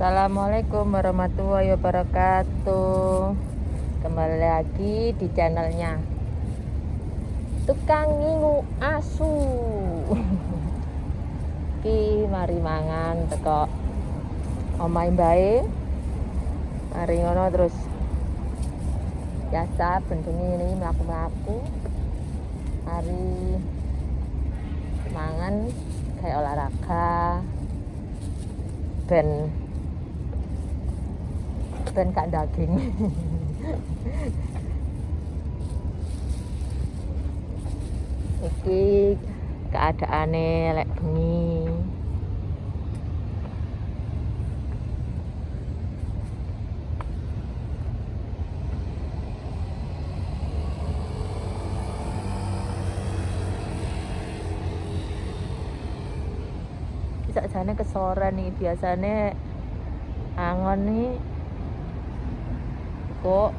Assalamualaikum warahmatullahi wabarakatuh. Kembali lagi di channelnya. Tukang ngingu asu. Ki mari mangan teko Omai bae Mari ngono terus. Biasa bentuknya ini melaku-melaku Mari mangan kayak olahraga. Ben ben kak daging. Iki keadaane lek bengi. Sakjane kesoren nih biasanya angon nih kok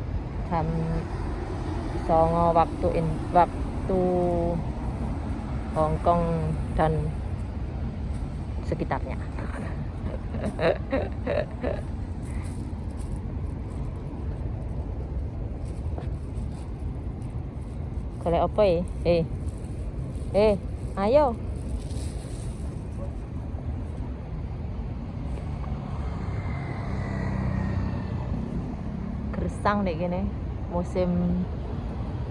jam songo waktu in waktu Hongkong dan sekitarnya. Golek apa ya eh. Eh ayo gersang deh gini musim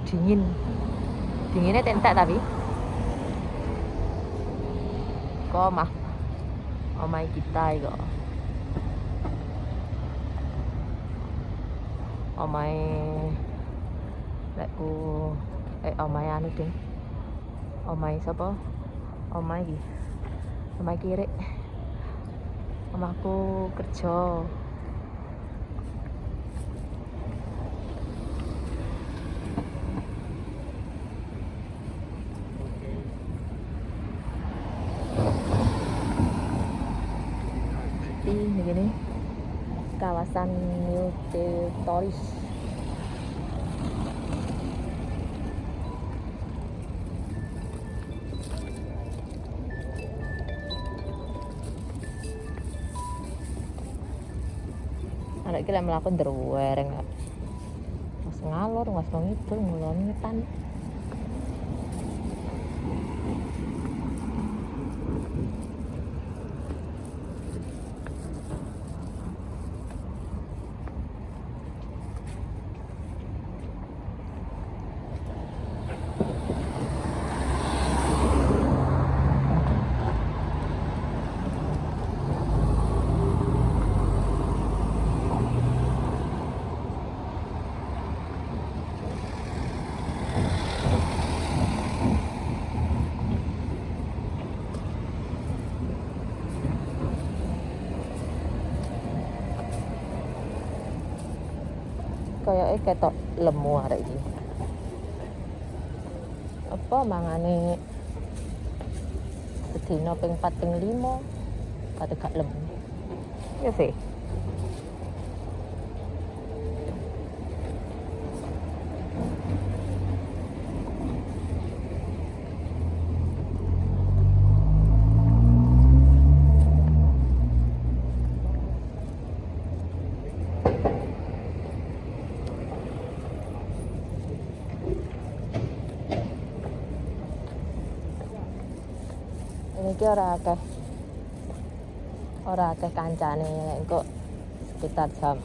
dingin. Dinginnya tentak tapi. Kok mah omai kita kok. Omai lekku eh omai anu ding. Omai siapa omai ki omai kiri omaku kerja ini gini kawasan New Toris anak kita melakukan derwereng mas ngalor mas itu ngulon ngetan kayaknya ketok lemu hari ini apa mangane? Sedina ping 4 ping 5 kate gak lemu. Ya sih ini ki ora akeh. Ora akeh kancane kok sekitar jam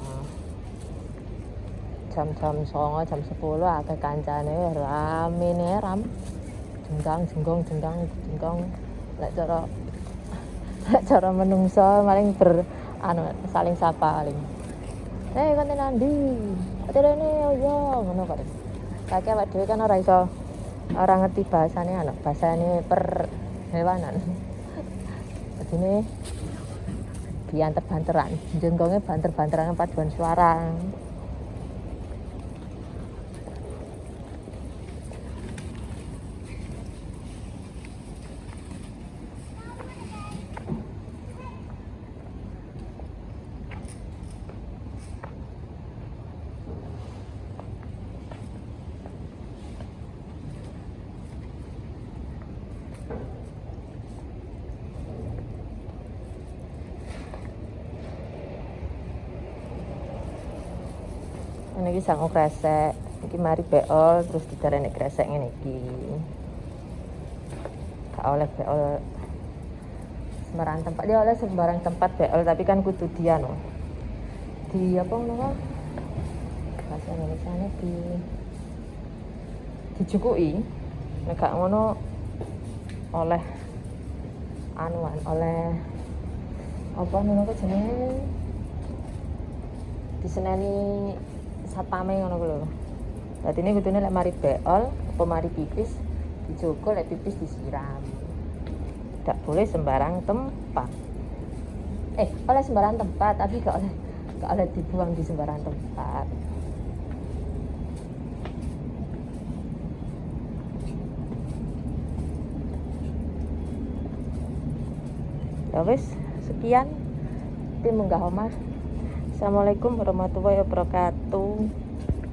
jam jam songo jam sepuluh akeh kancane. Rame nih ram. Jenggang jenggong jenggang jenggong lek cara lek cara menungso paling ber anu saling sapa paling. Eh kan nanti ati rene yo ngono kok. Kakek awake dhewe kan ora iso ora ngerti bahasane anu bahasane per hewanan ini bianter-banteran jenggongnya banter-banteran paduan suara ini iki sangu kresek iki mari beol terus didarani kresek ngene iki. Gak oleh beol. Sembarang tempat dia oleh sembarang tempat beol tapi kan kudu dia no di apa ngono bahasa Indonesia ini di dijukui. Nek gak ngono oleh anuan oleh apa ngono jenenge? Diseneni satpame ngono ku lho. Ini kudune lek mari beol apa mari pipis dijogo lek pipis disiram. Tidak boleh sembarang tempat. Eh oleh sembarang tempat tapi gak oleh gak oleh dibuang di sembarang tempat. Ya wis sekian. Tim munggah omah Assalamualaikum warahmatullahi wabarakatuh